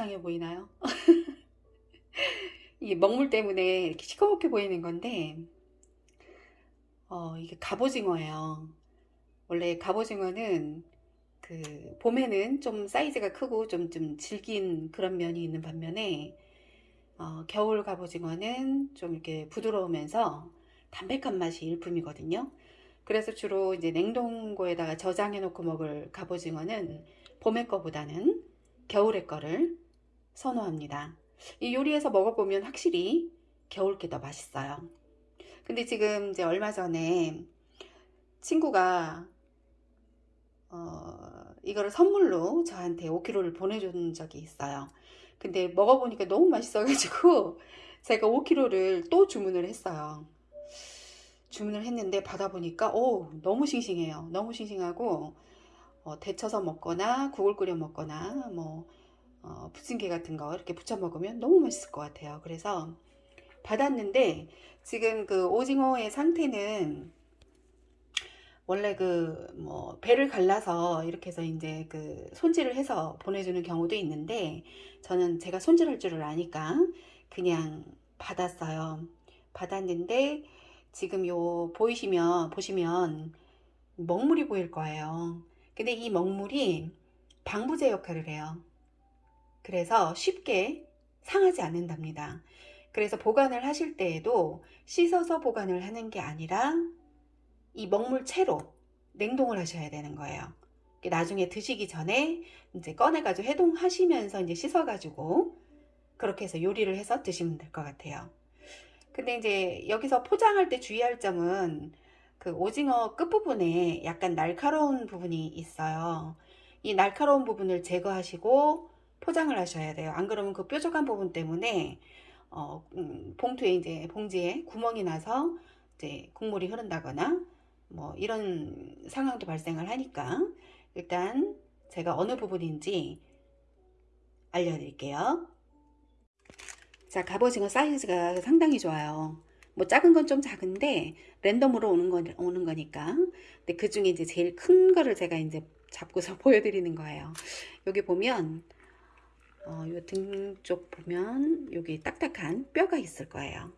이상해 보이나요? 이게 먹물 때문에 이렇게 시커멓게 보이는 건데 어, 이게 갑오징어예요. 원래 갑오징어는 그 봄에는 좀 사이즈가 크고 좀, 좀 질긴 그런 면이 있는 반면에 어, 겨울 갑오징어는 좀 이렇게 부드러우면서 담백한 맛이 일품이거든요. 그래서 주로 이제 냉동고에다가 저장해 놓고 먹을 갑오징어는 봄의 거보다는 겨울의 거를 선호합니다. 이 요리해서 먹어보면 확실히 겨울 게 더 맛있어요. 근데 지금 이제 얼마 전에 친구가 어, 이거를 선물로 저한테 5kg를 보내준 적이 있어요. 근데 먹어보니까 너무 맛있어가지고 제가 5kg를 또 주문을 했어요. 주문을 했는데 받아보니까 오 너무 싱싱해요. 너무 싱싱하고 어, 데쳐서 먹거나 국을 끓여 먹거나 뭐 어, 부침개 같은 거 이렇게 부쳐 먹으면 너무 맛있을 것 같아요. 그래서 받았는데 지금 그 오징어의 상태는 원래 그 뭐 배를 갈라서 이렇게 해서 이제 그 손질을 해서 보내주는 경우도 있는데 저는 제가 손질할 줄을 아니까 그냥 받았어요. 받았는데 지금 요 보이시면 보시면 먹물이 보일 거예요. 근데 이 먹물이 방부제 역할을 해요. 그래서 쉽게 상하지 않는답니다. 그래서 보관을 하실 때에도 씻어서 보관을 하는 게 아니라 이 먹물 채로 냉동을 하셔야 되는 거예요. 나중에 드시기 전에 이제 꺼내가지고 해동하시면서 이제 씻어가지고 그렇게 해서 요리를 해서 드시면 될 것 같아요. 근데 이제 여기서 포장할 때 주의할 점은 그 오징어 끝부분에 약간 날카로운 부분이 있어요. 이 날카로운 부분을 제거하시고 포장을 하셔야 돼요. 안 그러면 그 뾰족한 부분 때문에 어, 음, 봉투에 이제 봉지에 구멍이 나서 이제 국물이 흐른다거나 뭐 이런 상황도 발생을 하니까 일단 제가 어느 부분인지 알려드릴게요. 자 갑오징어 사이즈가 상당히 좋아요. 뭐 작은 건 좀 작은데 랜덤으로 오는 거 오는 거니까. 근데 그 중에 이제 제일 큰 거를 제가 이제 잡고서 보여드리는 거예요. 여기 보면 어, 등쪽 보면 여기 딱딱한 뼈가 있을 거예요.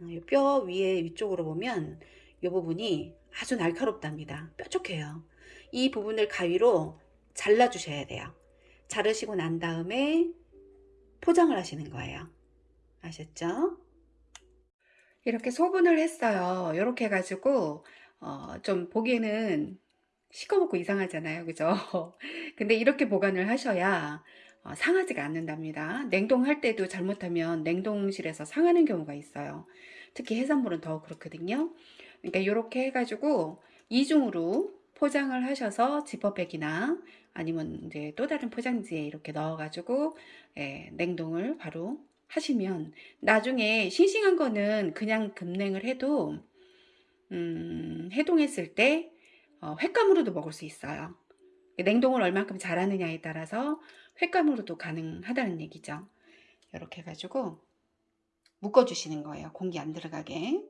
어, 뼈 위에 위쪽으로 보면 이 부분이 아주 날카롭답니다. 뾰족해요. 이 부분을 가위로 잘라 주셔야 돼요. 자르시고 난 다음에 포장을 하시는 거예요. 아셨죠? 이렇게 소분을 했어요. 이렇게 해가지고 어, 좀 보기에는 시커멓고 이상하잖아요. 그죠? 근데 이렇게 보관을 하셔야 어, 상하지가 않는답니다. 냉동할 때도 잘못하면 냉동실에서 상하는 경우가 있어요. 특히 해산물은 더 그렇거든요. 그러니까 이렇게 해가지고 이중으로 포장을 하셔서 지퍼백이나 아니면 이제 또 다른 포장지에 이렇게 넣어가지고 예, 냉동을 바로 하시면 나중에 싱싱한 거는 그냥 급냉을 해도 음, 해동했을 때 어, 횟감으로도 먹을 수 있어요. 냉동을 얼만큼 잘하느냐에 따라서 횟감으로도 가능하다는 얘기죠. 이렇게 해가지고 묶어주시는 거예요. 공기 안 들어가게.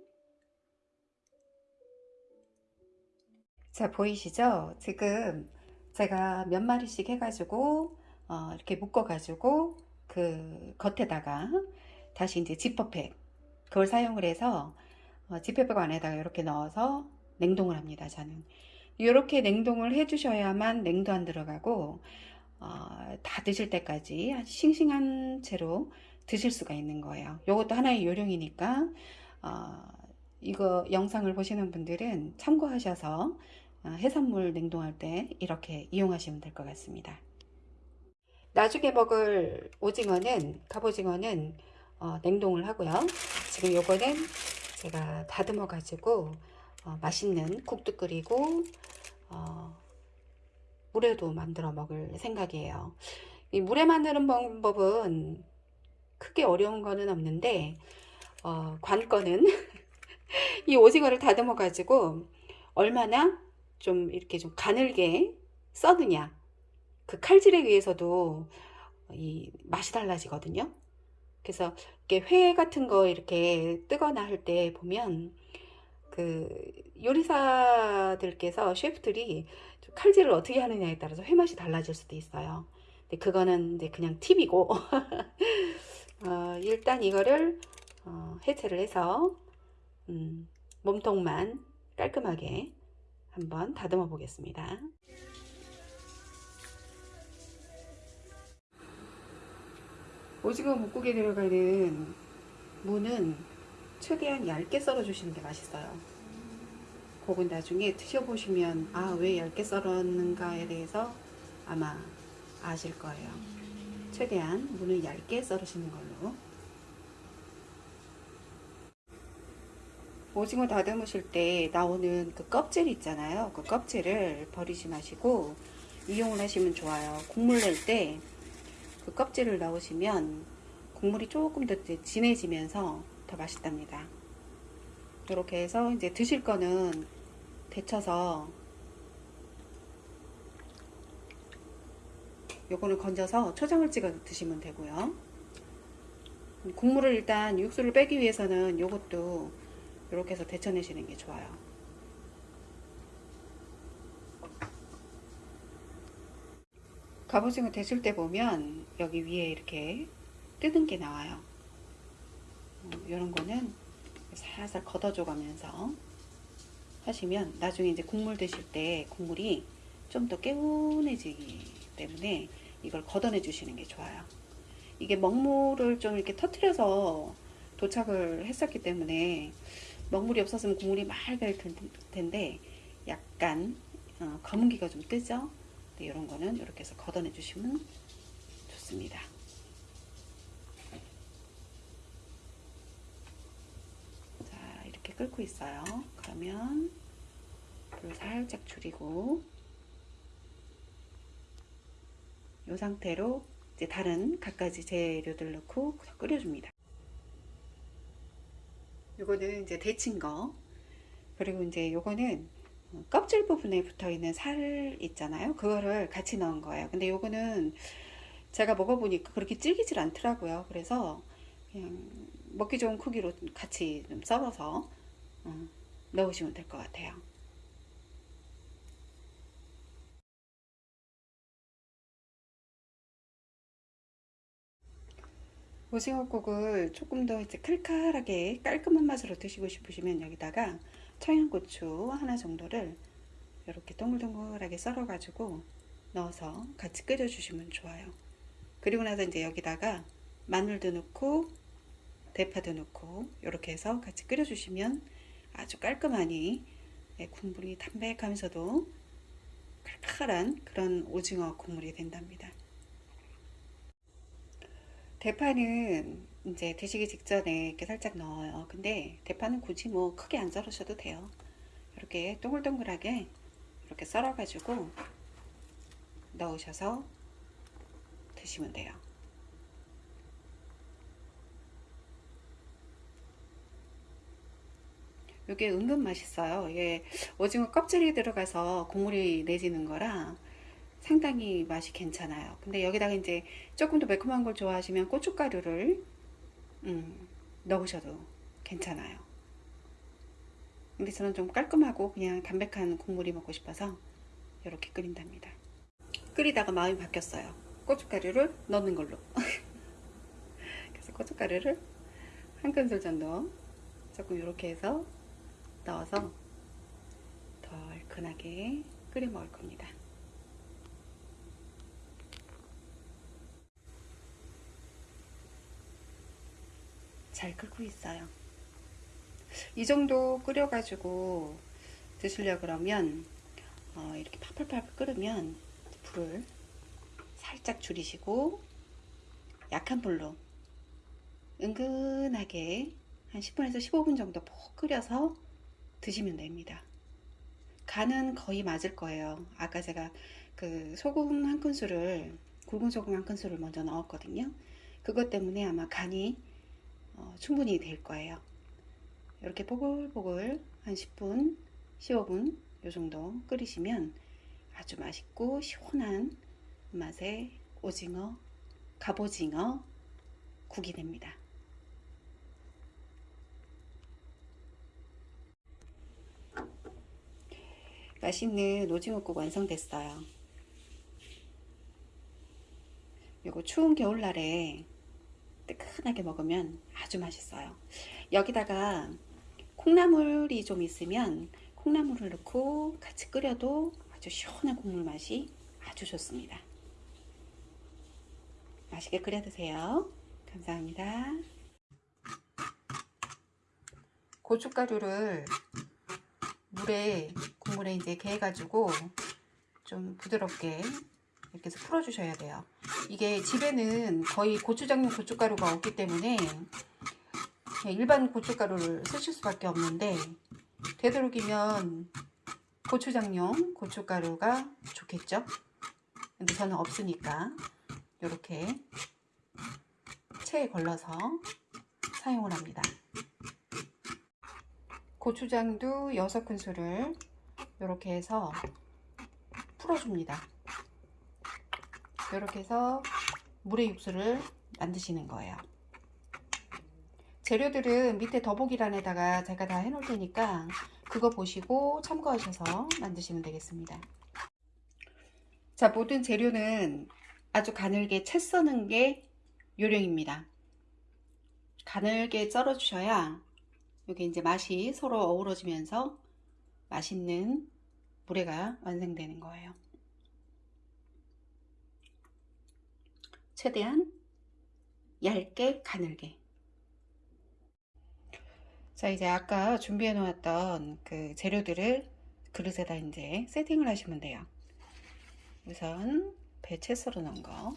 자 보이시죠? 지금 제가 몇 마리씩 해가지고 어, 이렇게 묶어가지고 그 겉에다가 다시 이제 지퍼팩 그걸 사용을 해서 어, 지퍼백 안에다가 이렇게 넣어서 냉동을 합니다. 저는 이렇게 냉동을 해 주셔야만 냉도 안 들어가고 어, 다 드실 때까지 싱싱한 채로 드실 수가 있는 거예요. 이것도 하나의 요령이니까 어, 이거 영상을 보시는 분들은 참고하셔서 어, 해산물 냉동할 때 이렇게 이용하시면 될 것 같습니다. 나중에 먹을 오징어는 갑오징어는 어, 냉동을 하고요. 지금 요거는 제가 다듬어 가지고 어, 맛있는 국도 끓이고 어, 물에도 만들어 먹을 생각이에요. 이 물에 만드는 방법은 크게 어려운 거는 없는데 어, 관건은 이 오징어를 다듬어 가지고 얼마나 좀 이렇게 좀 가늘게 써느냐 그 칼질에 의해서도 이 맛이 달라지거든요. 그래서 이렇게 회 같은 거 이렇게 뜨거나 할 때 보면 그 요리사들께서 셰프들이 칼질을 어떻게 하느냐에 따라서 회맛이 달라질 수도 있어요. 근데 그거는 이제 그냥 팁이고 어, 일단 이거를 어, 해체를 해서 음, 몸통만 깔끔하게 한번 다듬어 보겠습니다. 오징어 묵국에 들어가는 무는 최대한 얇게 썰어 주시는 게 맛있어요. 그건 나중에 드셔보시면 아 왜 얇게 썰었는가에 대해서 아마 아실 거예요. 최대한 무는 얇게 썰으시는 걸로. 오징어 다듬으실 때 나오는 그 껍질 있잖아요. 그 껍질을 버리지 마시고 이용을 하시면 좋아요. 국물 낼 때 그 껍질을 넣으시면 국물이 조금 더 진해지면서 더 맛있답니다. 이렇게 해서 이제 드실 거는 데쳐서 요거는 건져서 초장을 찍어 드시면 되고요. 국물을 일단 육수를 빼기 위해서는 요것도 이렇게 해서 데쳐내시는 게 좋아요. 갑오징어 데칠 때 보면 여기 위에 이렇게 뜨는 게 나와요. 이런 거는 살살 걷어줘 가면서 하시면 나중에 이제 국물 드실 때 국물이 좀 더 개운해지기 때문에 이걸 걷어내 주시는 게 좋아요. 이게 먹물을 좀 이렇게 터트려서 도착을 했었기 때문에 먹물이 없었으면 국물이 맑을 텐데 약간 어, 검은기가 좀 뜨죠. 네, 이런 거는 이렇게 해서 걷어내 주시면 좋습니다. 자 이렇게 끓고 있어요. 그러면 불 살짝 줄이고 이 상태로 이제 다른 갖가지 재료들 넣고 끓여줍니다. 요거는 이제 데친 거 그리고 이제 요거는 껍질 부분에 붙어 있는 살 있잖아요 그거를 같이 넣은 거예요 근데 요거는 제가 먹어보니까 그렇게 질기질 않더라고요 그래서 그냥 먹기 좋은 크기로 같이 좀 썰어서 어, 넣으시면 될 것 같아요. 오징어국을 조금 더 이제 칼칼하게 깔끔한 맛으로 드시고 싶으시면 여기다가 청양고추 하나 정도를 이렇게 동글동글하게 썰어 가지고 넣어서 같이 끓여 주시면 좋아요. 그리고 나서 이제 여기다가 마늘도 넣고 대파도 넣고 이렇게 해서 같이 끓여 주시면 아주 깔끔하니 네, 국물이 담백하면서도 칼칼한 그런 오징어 국물이 된답니다 대파는 이제 드시기 직전에 이렇게 살짝 넣어요. 근데 대파는 굳이 뭐 크게 안 썰으셔도 돼요. 이렇게 동글동글하게 이렇게 썰어 가지고 넣으셔서 드시면 돼요. 이게 은근 맛있어요. 이게 오징어 껍질이 들어가서 국물이 내지는 거라 상당히 맛이 괜찮아요. 근데 여기다가 이제 조금 더 매콤한 걸 좋아하시면 고춧가루를 음, 넣으셔도 괜찮아요. 근데 저는 좀 깔끔하고 그냥 담백한 국물이 먹고 싶어서 이렇게 끓인답니다. 끓이다가 마음이 바뀌었어요. 고춧가루를 넣는 걸로. 그래서 고춧가루를 한 큰술 정도 조금 이렇게 해서 넣어서 더 얼큰하게 끓여 먹을 겁니다. 잘 끓고 있어요. 이 정도 끓여가지고 드시려 그러면 어, 이렇게 팔팔팔 끓으면 불을 살짝 줄이시고 약한 불로 은근하게 한 10분에서 15분 정도 푹 끓여서 드시면 됩니다. 간은 거의 맞을 거예요. 아까 제가 그 소금 한 큰술을 굵은 소금 한 큰술을 먼저 넣었거든요. 그것 때문에 아마 간이 어, 충분히 될 거예요. 이렇게 보글보글 한 10분, 15분 요 정도 끓이시면 아주 맛있고 시원한 맛의 오징어, 갑오징어 국이 됩니다. 맛있는 오징어국 완성됐어요. 이거 추운 겨울날에 뜨끈하게 먹으면 아주 맛있어요. 여기다가 콩나물이 좀 있으면 콩나물을 넣고 같이 끓여도 아주 시원한 국물 맛이 아주 좋습니다. 맛있게 끓여 드세요. 감사합니다. 고춧가루를 물에 국물에 이제 개 가지고 좀 부드럽게 이렇게 해서 풀어주셔야 돼요. 이게 집에는 거의 고추장용 고춧가루가 없기 때문에 일반 고춧가루를 쓰실 수밖에 없는데 되도록이면 고추장용 고춧가루가 좋겠죠? 근데 저는 없으니까 이렇게 체에 걸러서 사용을 합니다. 고추장도 6큰술을 이렇게 해서 풀어줍니다. 이렇게 해서 물의 육수를 만드시는 거예요. 재료들은 밑에 더보기란에다가 제가 다 해놓을 테니까 그거 보시고 참고하셔서 만드시면 되겠습니다. 자, 모든 재료는 아주 가늘게 채 써는 게 요령입니다. 가늘게 썰어 주셔야 이게 이제 맛이 서로 어우러지면서 맛있는 물회가 완성되는 거예요. 최대한 얇게 가늘게. 자, 이제 아까 준비해 놓았던 그 재료들을 그릇에다 이제 세팅을 하시면 돼요. 우선 배채 썰어 놓은 거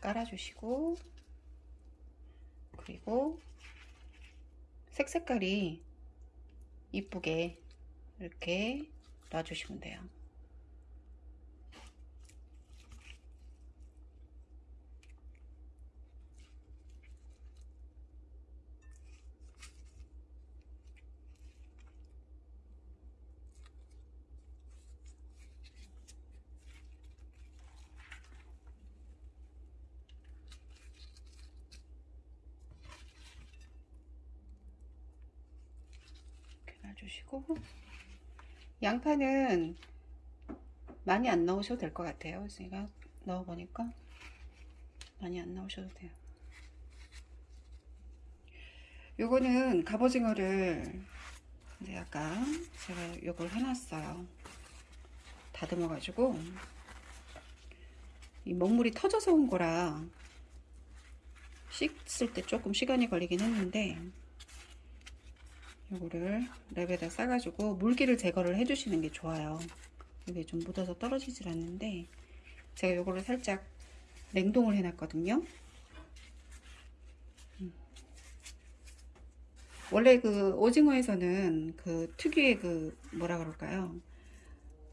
깔아주시고 그리고 색 색깔이 이쁘게 이렇게 놔주시면 돼요. 놔 주시고 양파는 많이 안 넣으셔도 될 것 같아요. 제가 넣어보니까 많이 안 넣으셔도 돼요. 요거는 갑오징어를 이제 아까 제가 요걸 해놨어요. 다듬어 가지고 이 먹물이 터져서 온 거라 씻을 때 조금 시간이 걸리긴 했는데 요거를 랩에다 싸가지고 물기를 제거를 해주시는 게 좋아요. 이게 좀 묻어서 떨어지질 않는데 제가 요거를 살짝 냉동을 해놨거든요. 음. 원래 그 오징어에서는 그 특유의 그 뭐라 그럴까요?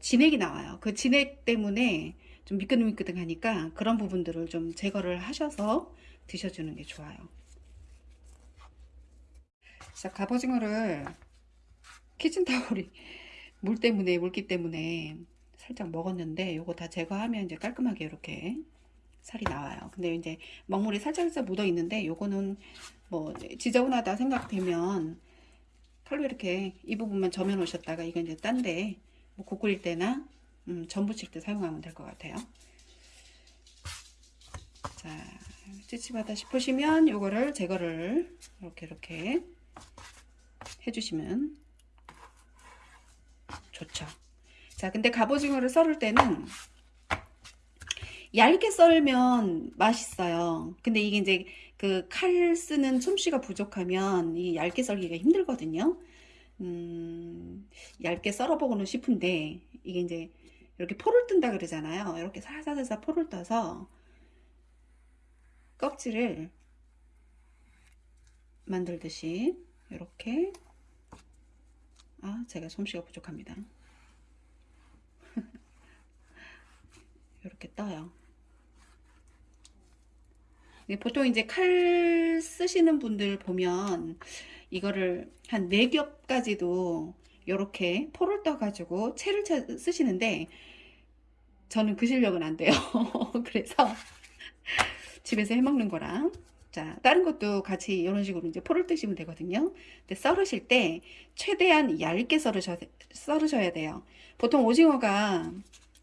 진액이 나와요. 그 진액 때문에 좀 미끈미끈하니까 그런 부분들을 좀 제거를 하셔서 드셔주는 게 좋아요. 자, 갑오징어를 키친타올이 물 때문에 물기 때문에 살짝 먹었는데 요거 다 제거하면 이제 깔끔하게 이렇게 살이 나와요. 근데 이제 먹물이 살짝 살짝 묻어 있는데 요거는 뭐 지저분하다 생각되면 칼로 이렇게 이 부분만 점여 놓으셨다가 이거 이제 딴데 뭐국 끓일 때나 음, 전 부칠 때 사용하면 될 것 같아요. 자, 찌찌하다 싶으시면 요거를 제거를 이렇게 이렇게 해주시면 좋죠. 자, 근데 갑오징어를 썰을 때는 얇게 썰면 맛있어요. 근데 이게 이제 그 칼 쓰는 솜씨가 부족하면 이 얇게 썰기가 힘들거든요. 음, 얇게 썰어보고는 싶은데 이게 이제 이렇게 포를 뜬다 그러잖아요. 이렇게 살살살살 포를 떠서 껍질을 만들듯이 이렇게 아 제가 솜씨가 부족합니다. 이렇게 떠요. 보통 이제 칼 쓰시는 분들 보면 이거를 한 4겹까지도 이렇게 포를 떠 가지고 채를 쓰시는데 저는 그 실력은 안 돼요. 그래서 집에서 해먹는 거랑 자, 다른 것도 같이 이런 식으로 이제 포를 뜨시면 되거든요. 근데 썰으실 때 최대한 얇게 썰으셔야, 썰으셔야 돼요. 보통 오징어가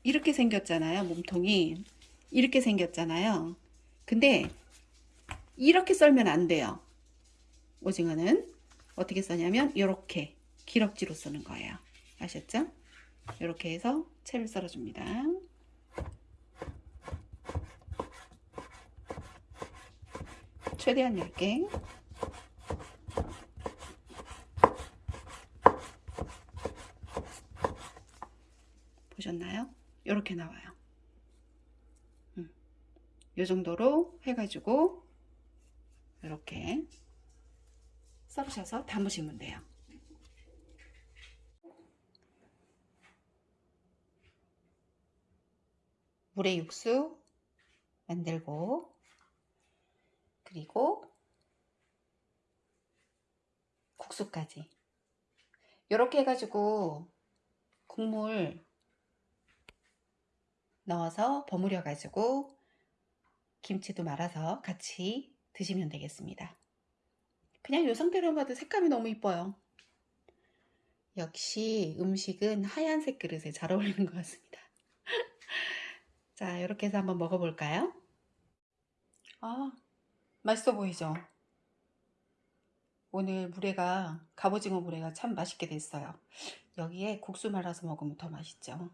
이렇게 생겼잖아요. 몸통이. 이렇게 생겼잖아요. 근데 이렇게 썰면 안 돼요. 오징어는 어떻게 써냐면 이렇게 기럭지로 쓰는 거예요. 아셨죠? 이렇게 해서 채를 썰어줍니다. 최대한 얇게 보셨나요? 이렇게 나와요. 음. 이 정도로 해가지고 이렇게 썰으셔서 담으시면 돼요. 물에 육수 만들고 그리고 국수까지 이렇게 해가지고 국물 넣어서 버무려 가지고 김치도 말아서 같이 드시면 되겠습니다. 그냥 이 상태로 봐도 색감이 너무 이뻐요. 역시 음식은 하얀색 그릇에 잘 어울리는 것 같습니다. 자, 이렇게 해서 한번 먹어볼까요? 아, 맛있어 보이죠? 오늘 물회가, 갑오징어 물회가 참 맛있게 됐어요. 여기에 국수 말아서 먹으면 더 맛있죠.